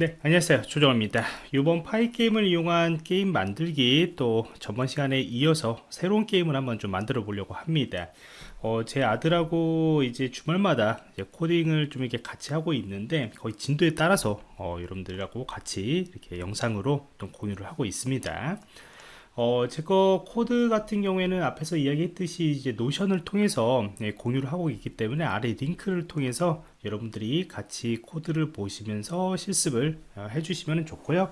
네 안녕하세요. 조정입니다. 이번 Pygame을 이용한 게임 만들기 또 전번 시간에 이어서 새로운 게임을 한번 좀 만들어 보려고 합니다. 어, 제 아들하고 이제 주말마다 이제 코딩을 좀 이렇게 같이 하고 있는데 거의 진도에 따라서 어, 여러분들하고 같이 이렇게 영상으로 좀 공유를 하고 있습니다 어, 제 거 코드 같은 경우에는 앞에서 이야기했듯이 이제 Notion을 통해서 네, 공유를 하고 있기 때문에 아래 링크를 통해서 여러분들이 같이 코드를 보시면서 실습을 어, 해주시면 좋고요.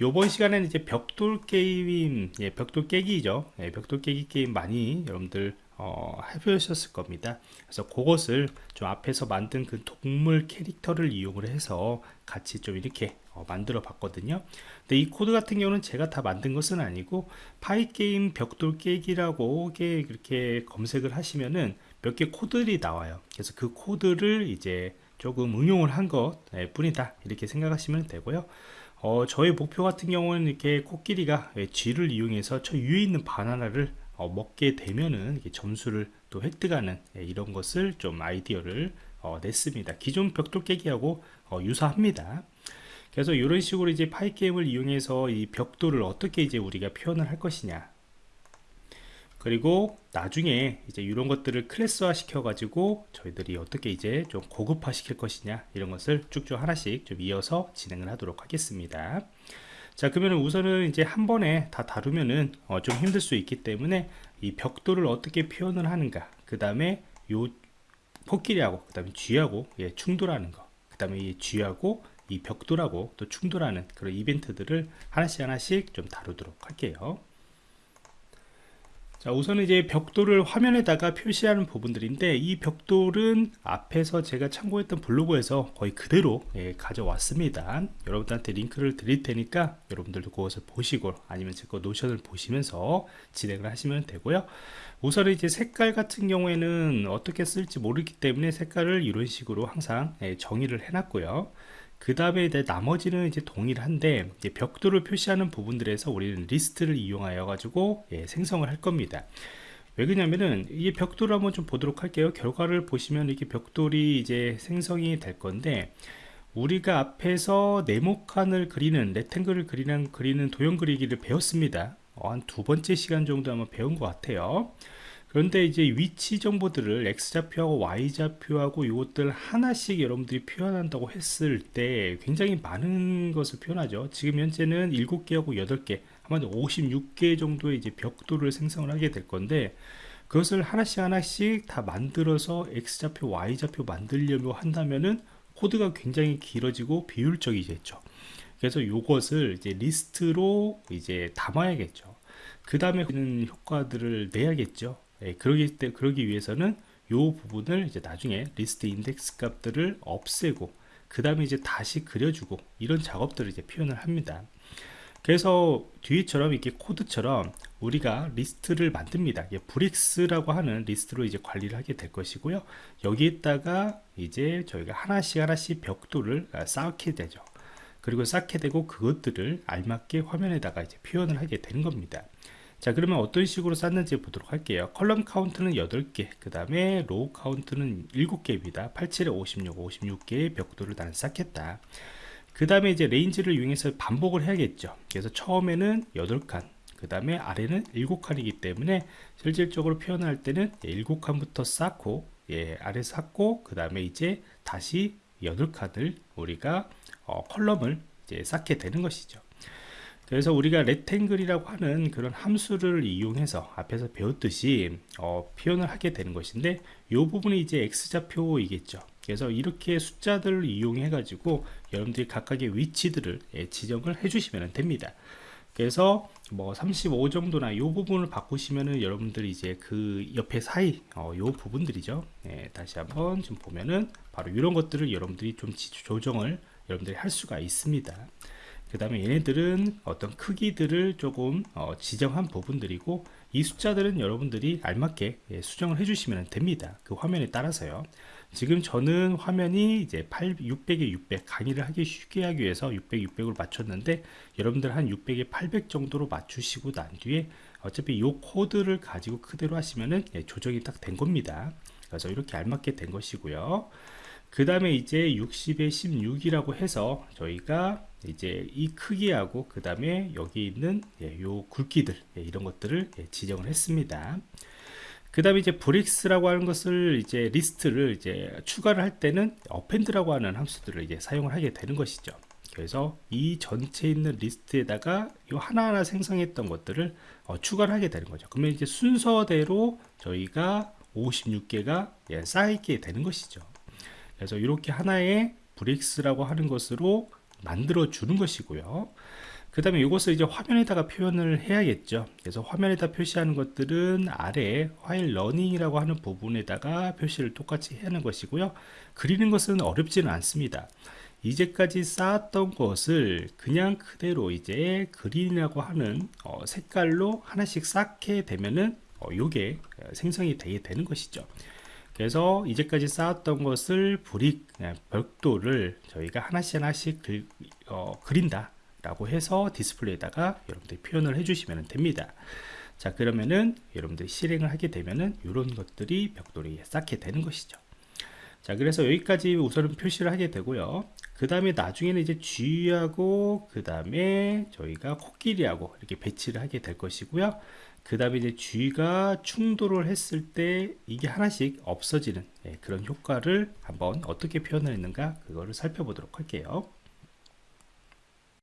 요번 시간에는 이제 벽돌 게임, 예, 벽돌 깨기죠. 예, 벽돌 깨기 게임 많이 여러분들 어, 해보셨을 겁니다. 그래서 그것을 좀 앞에서 만든 그 동물 캐릭터를 이용을 해서 같이 좀 이렇게 어, 만들어 봤거든요. 근데 이 코드 같은 경우는 제가 다 만든 것은 아니고 Pygame 벽돌 깨기라고 그렇게 검색을 하시면은 몇 개 코드들이 나와요. 그래서 그 코드를 이제 조금 응용을 한것 네, 뿐이다. 이렇게 생각하시면 되고요. 어, 저의 목표 같은 경우는 이렇게 코끼리가 쥐를 이용해서 저 위에 있는 바나나를 어, 먹게 되면은 점수를 또 획득하는 예, 이런 것을 좀 아이디어를 어, 냈습니다. 기존 벽돌 깨기하고 어, 유사합니다. 그래서 이런 식으로 이제 파이 게임을 이용해서 이 벽돌을 어떻게 이제 우리가 표현을 할 것이냐. 그리고 나중에 이제 이런 것들을 클래스화 시켜 가지고 저희들이 어떻게 이제 좀 고급화 시킬 것이냐 이런 것을 쭉쭉 하나씩 좀 이어서 진행을 하도록 하겠습니다. 자 그러면 우선은 이제 한 번에 다 다루면은 어, 좀 힘들 수 있기 때문에 이 벽돌을 어떻게 표현을 하는가 그 다음에 요 코끼리하고 그 다음에 쥐하고 예, 충돌하는 거그 다음에 이 쥐하고 이 벽돌하고 또 충돌하는 그런 이벤트들을 하나씩 하나씩 좀 다루도록 할게요. 자 우선은 이제 벽돌을 화면에다가 표시하는 부분들인데 이 벽돌은 앞에서 제가 참고했던 블로그에서 거의 그대로 예, 가져왔습니다. 여러분들한테 링크를 드릴 테니까 여러분들도 그것을 보시고 아니면 제 거 노션을 보시면서 진행을 하시면 되고요. 우선 이제 색깔 같은 경우에는 어떻게 쓸지 모르기 때문에 색깔을 이런 식으로 항상 예, 정의를 해놨고요 그 다음에 나머지는 이제 동일한데 이제 벽돌을 표시하는 부분들에서 우리는 리스트를 이용하여 가지고 예, 생성을 할 겁니다. 왜 그러냐면은 이 벽돌을 한번 좀 보도록 할게요. 결과를 보시면 이렇게 벽돌이 이제 생성이 될 건데 우리가 앞에서 네모칸을 그리는 레탱글을 그리는 그리는 도형 그리기를 배웠습니다. 어, 한두 번째 시간 정도 아마 배운 것 같아요 그런데 이제 위치 정보들을 x좌표하고 y좌표하고 이것들 하나씩 여러분들이 표현한다고 했을 때 굉장히 많은 것을 표현하죠. 지금 현재는 7개하고 8개 아마 56개 정도의 이제 벽돌을 생성을 하게 될 건데 그것을 하나씩 하나씩 다 만들어서 x좌표 y좌표 만들려고 한다면은 코드가 굉장히 길어지고 비효율적이겠죠. 그래서 이것을 이제 리스트로 이제 담아야겠죠. 그 다음에 효과들을 내야겠죠 예, 그러기 때 그러기 위해서는 이 부분을 이제 나중에 리스트 인덱스 값들을 없애고 그 다음에 이제 다시 그려주고 이런 작업들을 이제 표현을 합니다. 그래서 뒤처럼 이렇게 코드처럼 우리가 리스트를 만듭니다. bricks라고 하는 리스트로 이제 관리를 하게 될 것이고요. 여기에다가 이제 저희가 하나씩 하나씩 벽돌을 쌓게 되죠. 그리고 쌓게 되고 그것들을 알맞게 화면에다가 이제 표현을 하게 되는 겁니다 자 그러면 어떤 식으로 쌓는지 보도록 할게요. column count는 8개 그 다음에 row count는 7개입니다. 87에 56 56개의 벽돌을 나는 쌓겠다. 그 다음에 이제 range를 이용해서 반복을 해야겠죠. 그래서 처음에는 8칸 그 다음에 아래는 7칸이기 때문에 실질적으로 표현할 때는 7칸부터 쌓고 예, 아래 쌓고 그 다음에 이제 다시 8칸을 우리가 어, column을 이제 쌓게 되는 것이죠 그래서 우리가 rectangle이라고 하는 그런 함수를 이용해서 앞에서 배웠듯이 어, 표현을 하게 되는 것인데 이 부분이 이제 x좌표이겠죠. 그래서 이렇게 숫자들을 이용해 가지고 여러분들이 각각의 위치들을 예, 지정을 해 주시면 됩니다. 그래서 뭐 35 정도나 이 부분을 바꾸시면은 여러분들이 이제 그 옆에 사이 어, 요 부분들이죠. 예, 다시 한번 좀 보면은 바로 이런 것들을 여러분들이 좀 조정을 여러분들이 할 수가 있습니다 그 다음에 얘네들은 어떤 크기들을 조금 어, 지정한 부분들이고 이 숫자들은 여러분들이 알맞게 예, 수정을 해주시면 됩니다. 그 화면에 따라서요. 지금 저는 화면이 이제 8, 600에 600 강의를 하기 쉽게 하기 위해서 600, 600으로 맞췄는데 여러분들 한 600에 800 정도로 맞추시고 난 뒤에 어차피 이 코드를 가지고 그대로 하시면은 예, 조정이 딱 된 겁니다. 그래서 이렇게 알맞게 된 것이고요 그 다음에 이제 60에 16이라고 해서 저희가 이제 이 크기하고 그 다음에 여기 있는 예, 요 굵기들 예, 이런 것들을 예, 지정을 했습니다. 그 다음에 이제 bricks라고 하는 것을 이제 리스트를 이제 추가를 할 때는 append라고 하는 함수들을 이제 사용을 하게 되는 것이죠. 그래서 이 전체 있는 리스트에다가 이 하나하나 생성했던 것들을 어, 추가를 하게 되는 거죠. 그러면 이제 순서대로 저희가 56개가 예, 쌓이게 되는 것이죠. 그래서 이렇게 하나의 bricks라고 하는 것으로 만들어 주는 것이고요. 그 다음에 이것을 이제 화면에다가 표현을 해야겠죠. 그래서 화면에다 표시하는 것들은 아래 while running이라고 하는 부분에다가 표시를 똑같이 하는 것이고요. 그리는 것은 어렵지는 않습니다. 이제까지 쌓았던 것을 그냥 그대로 이제 green이라고 하는 어, 색깔로 하나씩 쌓게 되면은 어, 요게 생성이 되게 되는 것이죠. 그래서 이제까지 쌓았던 것을 brick 벽돌을 저희가 하나씩 하나씩 그, 어, 그린다 라고 해서 디스플레이에다가 여러분들이 표현을 해 주시면 됩니다. 자 그러면은 여러분들이 실행을 하게 되면은 이런 것들이 벽돌이 쌓게 되는 것이죠. 자 그래서 여기까지 우선은 표시를 하게 되고요 그 다음에 나중에는 이제 쥐하고 그 다음에 저희가 코끼리하고 이렇게 배치를 하게 될 것이고요. 그 다음에 이제 G가 충돌을 했을 때 이게 하나씩 없어지는 예, 그런 효과를 한번 어떻게 표현을 했는가 그거를 살펴보도록 할게요